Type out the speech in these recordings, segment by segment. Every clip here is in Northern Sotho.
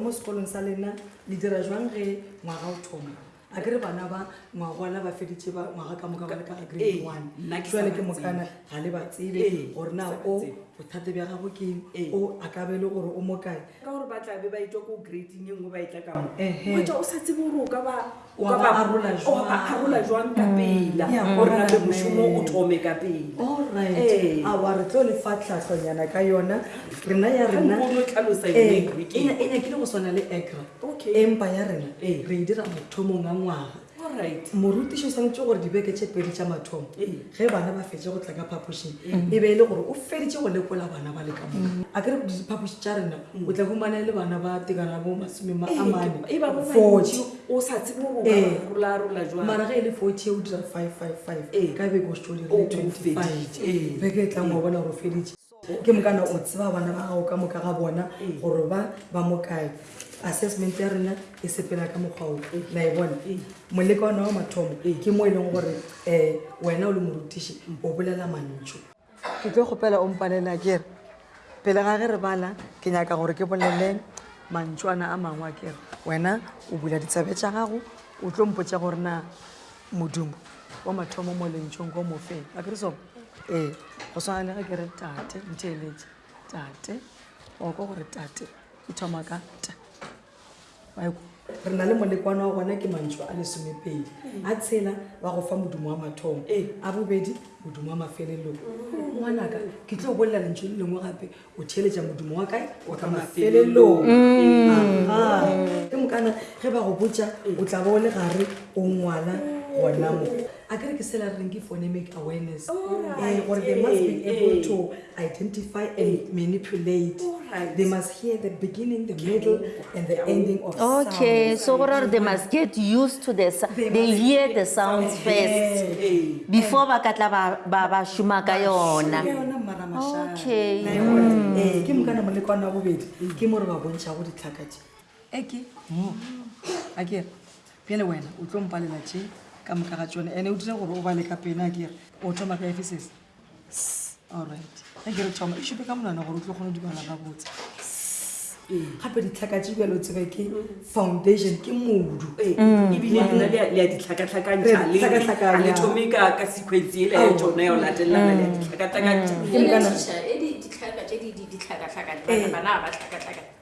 mo sekolong sa lena le dira jwang ge ngwaga o thoma a ke re bana ba ngwagwana ba feditše ba ngwaga ka moka ba le ka ga grade ee, one jale ke mokana ga le ba tsebe ee, gore na o bothata bja gago keng ee. o a ka be le gore o mo kae ka gore ba tlabe ba etšwa ko grading e nngwe ba etla kamo oetša o sa tsebe gore o ka ba arola jwang ka mm. pela gore nabe mošomo o thome ka pela ee. awa re tlo le fa tlhatlhonyana ka yona rena ya renaenyakile ee, go swana le agra empa ya rena ee. re e dira mothomong a ngwaga Alright. morutiši o swanetše gore dibeke tše pedi tša mathomo ge bana ba fetše go tla ka phapošing e be e le gore o feditše go lekola bana ba le ka mo a kere diphapoši tša rena o tla humana e le bana ba tekana bo masome ma- a mane e ba bo forty bantši, o sa tsebe gore o ka Ee. ba rolarola jwang mara ge e le forty e o dira five five five Ee. ka beke o setse o O- o dirile twenty five feditše, ee. beke e tlang wa bona gore o feditše ke mokana o tseba bana ba gago ka moka ga bona gore ba ba mo kae assessment ya rena e sepela ka mokgwa o la e bona moleka ona wa mathomo ke mo e leng gore um wena o le morutiši o bolela mantšho ke tlo kgopela o mpalela kere pele ga ge re bala ke nyaka gore ke bolele mantšwana a mangwe a kere wena o bula ditsabe tša gago o tlo mpotsa gore na modumo wa mathomo mo lentšong ko mofeng a kere so ee go swana le ge ke re tate ntheeletse tate wa kwa gore tate e thoma ka ta re na le molekwana wa gona ke mantšho a lesomepedi a tshela ba go fa modumo wa mathomo a bobedi modumo wa mafelelong ngwanaka ke tlo bolela lentšho le lengwe gape o theletša modimo wa kae o tla mafelelong ke mokana ge ba go botša o tla bo o le gare o ngwala gona mo a kere ke sela re reng ke phonemic awareness eh, gore they must be able to identify and manipulate they must hear the beginning the middle and the ending of okay sounds. so gore they must get used to the they, they hear the sounds yeah. first yeah. before ba ka tla ba ba shuma ka yona okay mm. eh ke mokana mo le kwana bobedi ke mo re ba bontsha go ditlhaka tse eke mo a ke pele wena o tlo mpalela tse ka moka ga tsone ene o dire gore o bale ka pena a ke o thoma ka efeses ga ke re thoma e šupe ka monana gore o tlo kgone dibala ga botse gape ditlhaka tse bjalo tsebe ke foundation ke modu ee. mm. ebile lena le a ditlhakatlhakantšhale thome ka sequence ele ya tsone ya o latelelana le a ditlhakatlhakantšha mm. mm.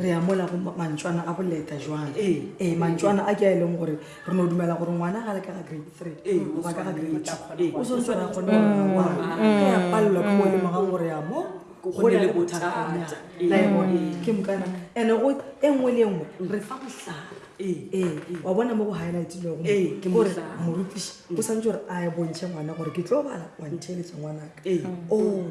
re ya mola go mantšwana a boleta jwang ee ee mantšwana a ke a e leng gore re no dumela gore ngwana ga le ka ga grade three ee o ba ka ga grade two ee o santse ra kgone wa ya palelwa ke mo e lemogang gore ya mo go ne le bothatanyana la e bone ke mokana and-e go e nngwe le e nngwe re fa botlhaba ee wa bona mo go highlightilego ke gore morutiši o santse gore a e bontšhe ngwana gore ke tlo bala wa ntheletsa ngwanaka ole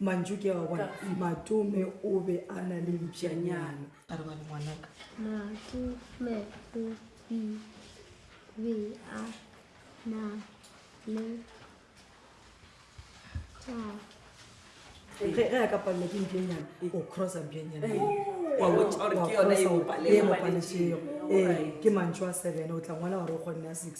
mantšu ke a bona matome o be a na le mpšanyana a re bale ngwanaka matome o e be a na le ge a ka palela ke mpšanyana o crossa mpšanyana ke mantšu a seven o tla ngwala gore o kgonne ya six